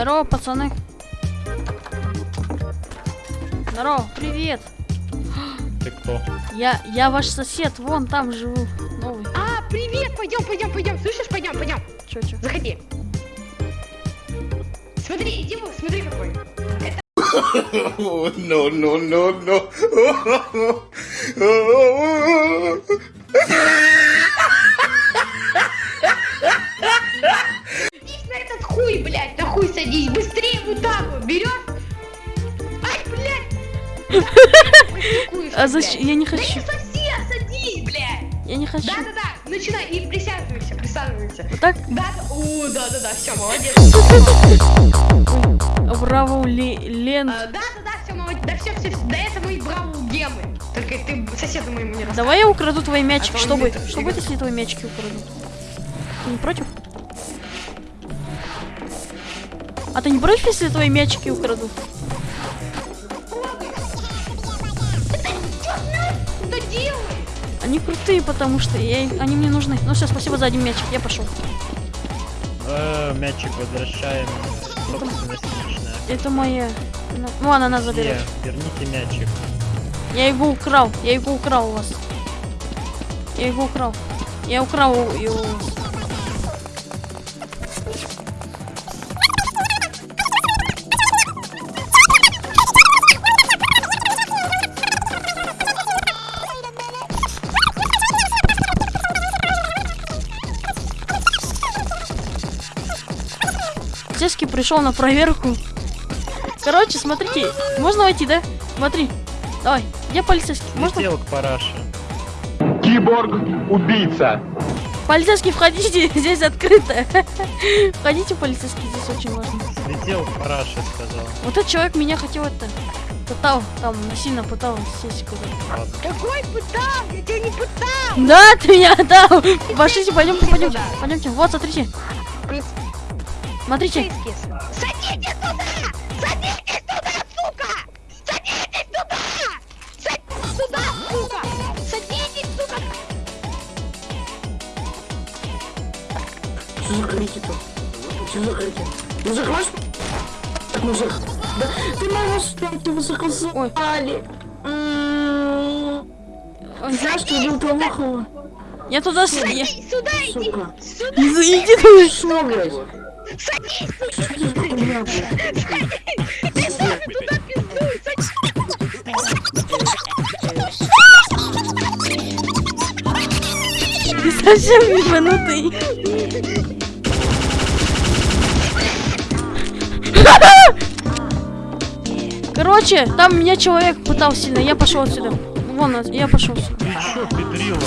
Здорово, пацаны. Здорово, привет. Ты кто? Я, я ваш сосед, вон там живу. Новый. А, привет, пойдем, пойдем, пойдем. Слышишь, пойдем, пойдем. Чё, чё? Заходи. Смотри, иди, смотри какой. Oh, no, no, no, no. Берешь. Ай, блядь. А зачем? Я не Да хочу. не совсем, садись, блядь. Я не хочу. Да-да-да, начинай и присаживайся, присаживайся. Вот так? Да, да, о, да-да-да, все, молодец. Браво, Ле- Лен. А, Да-да-да, все, молодец. Да все, все, да это мои бравл гемы. Только ты соседу моему не рассказывай. Давай я украду твои. А то Что он будет? это- Что будет, если твои мячики украду? Ты не против? А ты не против, если твои мячики украду? Они крутые, потому что я, они мне нужны. Ну все, спасибо за один мячик, я пошел. Э, мячик возвращаем. Собственность личная. Это моя. Ну, Ну, она нас заберет. Не, верните мячик. Я его украл. Я его украл у вас. Я его украл. Я украл его у вас. Полицейский пришел на проверку. Короче, смотрите, можно войти, да? Смотри. Давай, где полицейский? Можно? Летел к параше. Киборг-убийца. Полицейский, входите, здесь открыто. Входите, полицейский, здесь очень важно. Слетел к параше, сказал. Вот этот человек меня хотел это пытал, там сильно пытал сесть куда-то. Какой пытал? Я тебя не пытал. Да, ты меня отдал! Пошлите, пойдемте, пойдемте, пойдемте. Вот, смотрите, смотрите. Садитесь туда! Садитесь туда, сука! Садитесь туда! Садитесь туда, сука! Садитесь туда! Что за крики-то? Что за крики? Мужик, ваш? Так, мужик. Да, ты моего спять его заказали. М, Ой, Знаешь, что убил Толмахова? Я туда с... я- Садись сюда, иди! Сюда! Иди туда. Что, Садись! Что блядь? Ты туда пиздуй! Садись! Ты совсем. Короче, там меня человек пытал сильно, я пошел отсюда. Вон, я пошел сюда. Ты чё, педрила?